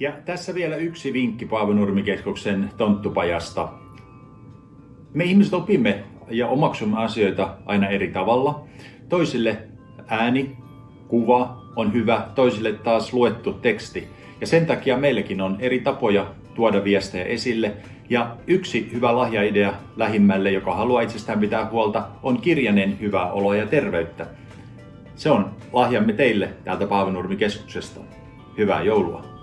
Ja tässä vielä yksi vinkki Paavenurmikeskuksen tonttupajasta. Me ihmiset opimme ja omaksumme asioita aina eri tavalla. Toisille ääni, kuva on hyvä, toisille taas luettu teksti. Ja sen takia meilläkin on eri tapoja tuoda viestejä esille. Ja yksi hyvä lahjaidea lähimmälle, joka haluaa itsestään pitää huolta, on kirjanen hyvää oloa ja terveyttä. Se on lahjamme teille täältä Paavenurmikeskuksesta. Hyvää joulua!